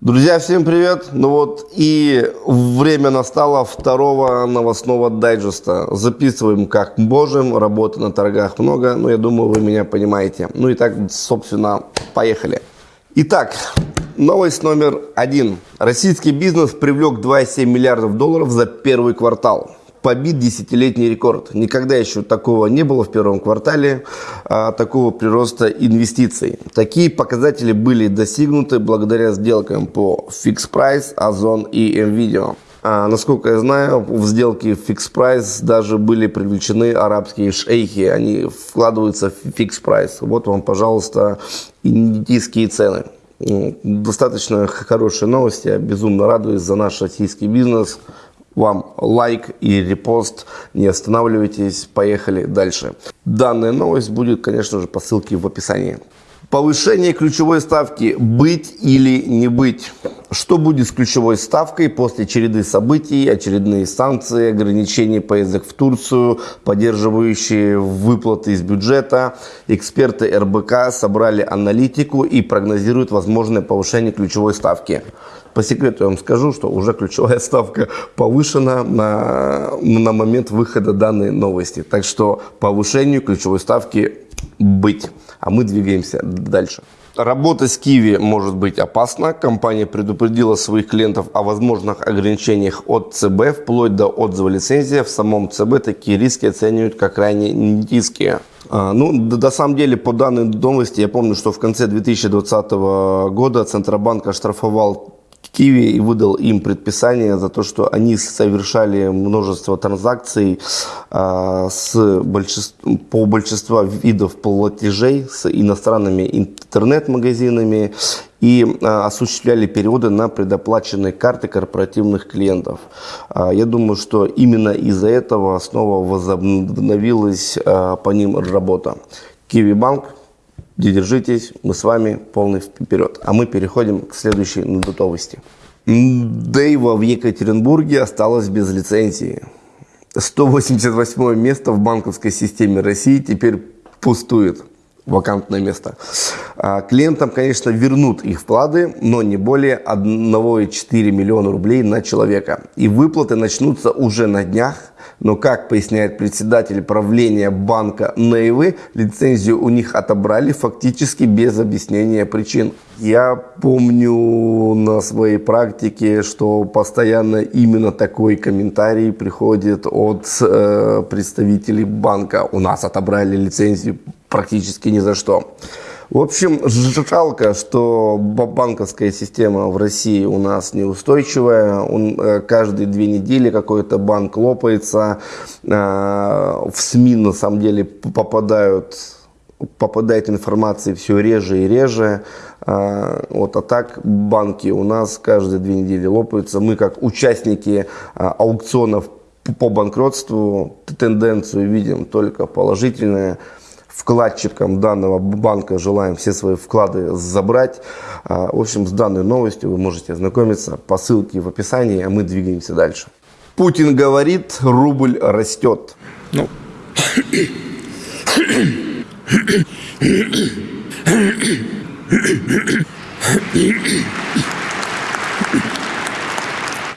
Друзья, всем привет! Ну вот и время настало второго новостного дайджеста. Записываем как можем, работы на торгах много, но я думаю, вы меня понимаете. Ну и так, собственно, поехали. Итак, новость номер один. Российский бизнес привлек 2,7 миллиардов долларов за первый квартал побит десятилетний рекорд. Никогда еще такого не было в первом квартале, а, такого прироста инвестиций. Такие показатели были достигнуты благодаря сделкам по Fix Price, Озон и NVIDIA. А, насколько я знаю, в сделке Fix Price даже были привлечены арабские шейхи. Они вкладываются в Fix Price. Вот вам, пожалуйста, индийские цены. Достаточно хорошие новости. Я безумно радуюсь за наш российский бизнес вам лайк и репост. Не останавливайтесь, поехали дальше. Данная новость будет, конечно же, по ссылке в описании. Повышение ключевой ставки «Быть или не быть». Что будет с ключевой ставкой после череды событий, очередные санкции, ограничения поездок в Турцию, поддерживающие выплаты из бюджета? Эксперты РБК собрали аналитику и прогнозируют возможное повышение ключевой ставки. По секрету я вам скажу, что уже ключевая ставка повышена на, на момент выхода данной новости. Так что повышению ключевой ставки быть. А мы двигаемся дальше. Работа с Киви может быть опасна. Компания предупредила своих клиентов о возможных ограничениях от ЦБ, вплоть до отзыва лицензии. В самом ЦБ такие риски оценивают как крайне низкие. А, ну, на самом деле, по данной новости, я помню, что в конце 2020 года Центробанк оштрафовал Киви и выдал им предписание за то, что они совершали множество транзакций э, с большинств, по большинству видов платежей с иностранными интернет-магазинами и э, осуществляли переводы на предоплаченные карты корпоративных клиентов. Э, я думаю, что именно из-за этого снова возобновилась по ним работа. Киви Банк Держитесь, мы с вами полный вперед. А мы переходим к следующей надутовости. Дейва в Екатеринбурге осталась без лицензии. 188 место в банковской системе России теперь пустует вакантное место. А, клиентам, конечно, вернут их вклады, но не более 1,4 миллиона рублей на человека. И выплаты начнутся уже на днях. Но, как поясняет председатель правления банка Нейвы, лицензию у них отобрали фактически без объяснения причин. Я помню на своей практике, что постоянно именно такой комментарий приходит от э, представителей банка. У нас отобрали лицензию практически ни за что. В общем, жалко, что банковская система в России у нас неустойчивая. Он, э, каждые две недели какой-то банк лопается. Э, в СМИ на самом деле попадают попадает информации все реже и реже. Э, вот, а так банки у нас каждые две недели лопаются. Мы как участники аукционов по банкротству тенденцию видим только положительную вкладчикам данного банка желаем все свои вклады забрать. А, в общем, с данной новостью вы можете ознакомиться по ссылке в описании, а мы двигаемся дальше. Путин говорит, рубль растет. Ну.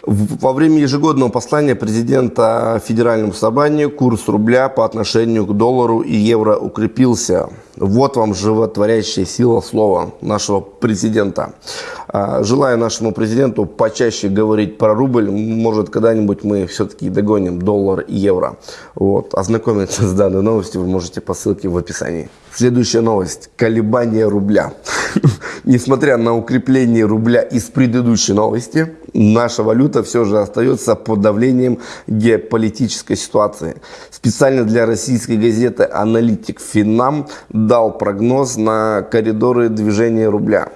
Во время ежегодного послания президента Федеральному собранию курс рубля по отношению к доллару и евро укрепился. Вот вам животворящая сила слова нашего президента. А, желаю нашему президенту почаще говорить про рубль. Может, когда-нибудь мы все-таки догоним доллар и евро. Вот. Ознакомиться с данной новостью вы можете по ссылке в описании. Следующая новость. Колебание рубля. Несмотря на укрепление рубля из предыдущей новости, наша валюта все же остается под давлением геополитической ситуации. Специально для российской газеты «Аналитик Финам» дал прогноз на коридоры движения рубля.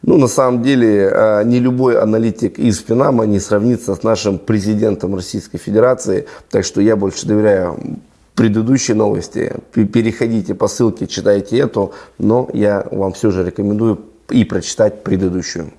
Ну, на самом деле, э, не любой аналитик из Финама не сравнится с нашим президентом Российской Федерации, так что я больше доверяю предыдущие новости. Переходите по ссылке, читайте эту, но я вам все же рекомендую и прочитать предыдущую.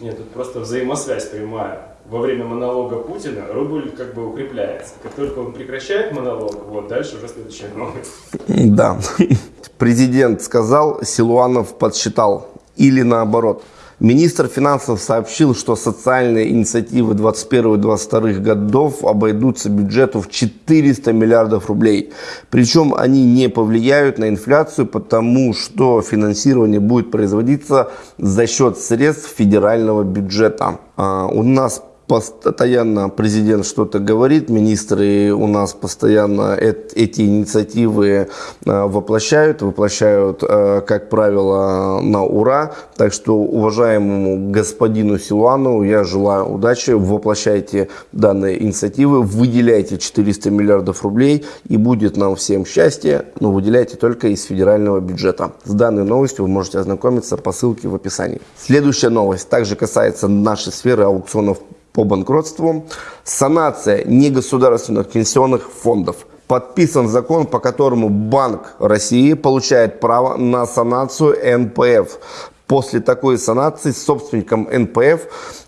Нет, тут просто взаимосвязь прямая. Во время монолога Путина рубль как бы укрепляется. Как только он прекращает монолог, вот дальше уже следующая новость. Да. Президент сказал, Силуанов подсчитал. Или наоборот. Министр финансов сообщил, что социальные инициативы 2021-2022 годов обойдутся бюджету в 400 миллиардов рублей. Причем они не повлияют на инфляцию, потому что финансирование будет производиться за счет средств федерального бюджета. А у нас постоянно президент что-то говорит, министры у нас постоянно эти инициативы э, воплощают, воплощают, э, как правило, на ура. Так что уважаемому господину Силуану я желаю удачи, воплощайте данные инициативы, выделяйте 400 миллиардов рублей и будет нам всем счастье, но выделяйте только из федерального бюджета. С данной новостью вы можете ознакомиться по ссылке в описании. Следующая новость также касается нашей сферы аукционов по банкротству, санация негосударственных пенсионных фондов. Подписан закон, по которому Банк России получает право на санацию НПФ. После такой санации собственником НПФ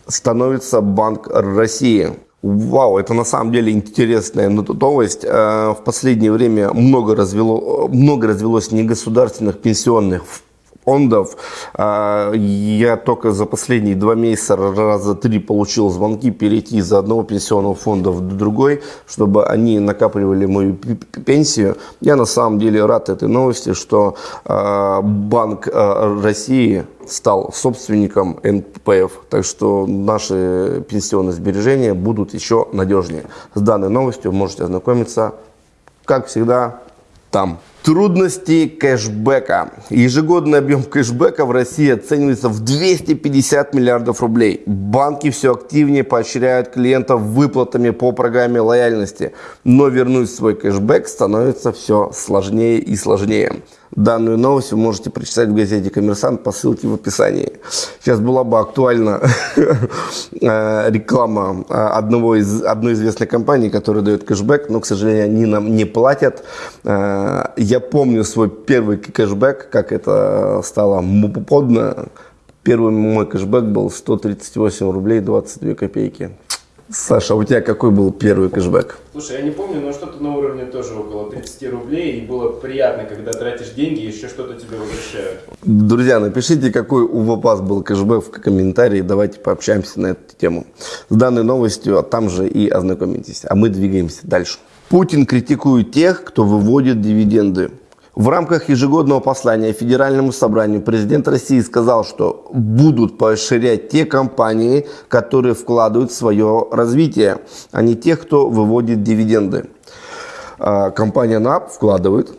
становится Банк России. Вау, это на самом деле интересная новость. Э, в последнее время много, развело, много развелось негосударственных пенсионных фондов. А, я только за последние два месяца раза три получил звонки перейти из одного пенсионного фонда в другой, чтобы они накапливали мою пенсию. Я на самом деле рад этой новости, что а, Банк а, России стал собственником НПФ. Так что наши пенсионные сбережения будут еще надежнее. С данной новостью можете ознакомиться, как всегда, там. Трудности кэшбэка. Ежегодный объем кэшбэка в России оценивается в 250 миллиардов рублей. Банки все активнее поощряют клиентов выплатами по программе лояльности. Но вернуть свой кэшбэк становится все сложнее и сложнее. Данную новость вы можете прочитать в газете «Коммерсант» по ссылке в описании. Сейчас была бы актуальна э, реклама э, одного из, одной известной компании, которая дает кэшбэк, но, к сожалению, они нам не платят. Э, я помню свой первый кэшбэк, как это стало модно. Первый мой кэшбэк был 138 рублей 22 копейки. Саша, а у тебя какой был первый кэшбэк? Слушай, я не помню, но что-то на уровне тоже около 30 рублей. И было приятно, когда тратишь деньги и еще что-то тебе возвращают. Друзья, напишите, какой у вас был кэшбэк в комментарии. Давайте пообщаемся на эту тему. С данной новостью а там же и ознакомитесь. А мы двигаемся дальше. Путин критикует тех, кто выводит дивиденды. В рамках ежегодного послания Федеральному собранию президент России сказал, что будут поощрять те компании, которые вкладывают в свое развитие, а не тех, кто выводит дивиденды. А, компания НАП вкладывает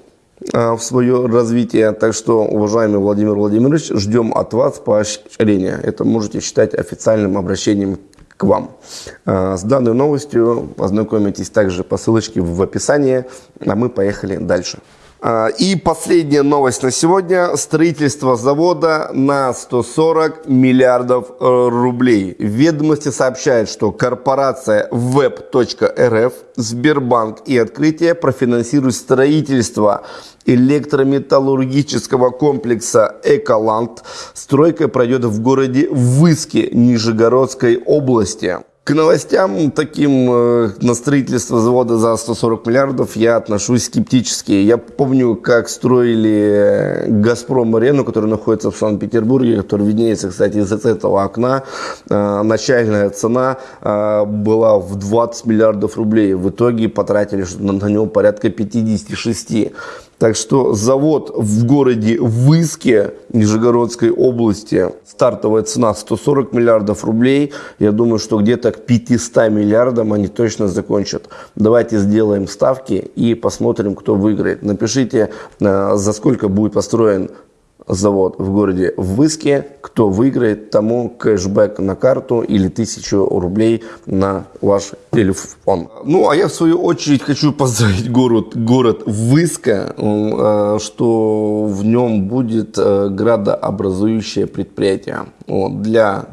а, в свое развитие. Так что, уважаемый Владимир Владимирович, ждем от вас поощрения. Это можете считать официальным обращением к вам. А, с данной новостью ознакомитесь также по ссылочке в описании, а мы поехали дальше. А, и последняя новость на сегодня. Строительство завода на 140 миллиардов э, рублей. Ведомости сообщают, что корпорация web.rf, Сбербанк и Открытие профинансируют строительство электрометаллургического комплекса «Эколанд». Стройка пройдет в городе Выске Нижегородской области. К новостям таким э, на строительство завода за 140 миллиардов я отношусь скептически. Я помню, как строили «Газпром-арену», которая находится в Санкт-Петербурге, которая виднеется, кстати, из этого окна. Э, начальная цена э, была в 20 миллиардов рублей. В итоге потратили на него порядка 56. Так что завод в городе Выске Нижегородской области, стартовая цена 140 миллиардов рублей. Я думаю, что где-то к 500 миллиардам они точно закончат. Давайте сделаем ставки и посмотрим, кто выиграет. Напишите, э, за сколько будет построен завод в городе Выске. Кто выиграет, тому кэшбэк на карту или тысячу рублей на ваш телефон. Ну, а я в свою очередь хочу поздравить город, город Выска, э, что в нем будет э, градообразующее предприятие. Вот, для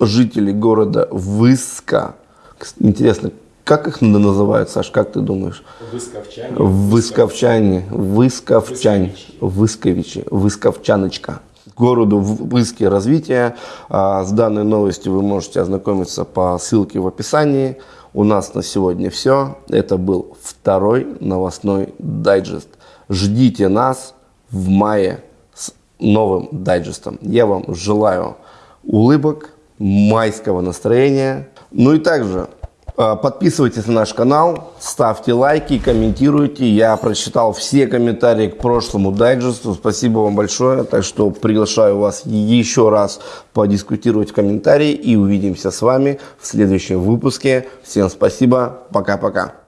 жителей города Выска. Интересно, как их называют, Саш, как ты думаешь? Высковчане. Высковчане. Высковчане. Высковичи. Высковчаночка. Городу Выске развитие. А, с данной новостью вы можете ознакомиться по ссылке в описании. У нас на сегодня все. Это был второй новостной дайджест. Ждите нас в мае с новым дайджестом. Я вам желаю улыбок, майского настроения. Ну и также подписывайтесь на наш канал, ставьте лайки, комментируйте. Я прочитал все комментарии к прошлому дайджесту. Спасибо вам большое. Так что приглашаю вас еще раз подискутировать в комментарии и увидимся с вами в следующем выпуске. Всем спасибо. Пока-пока.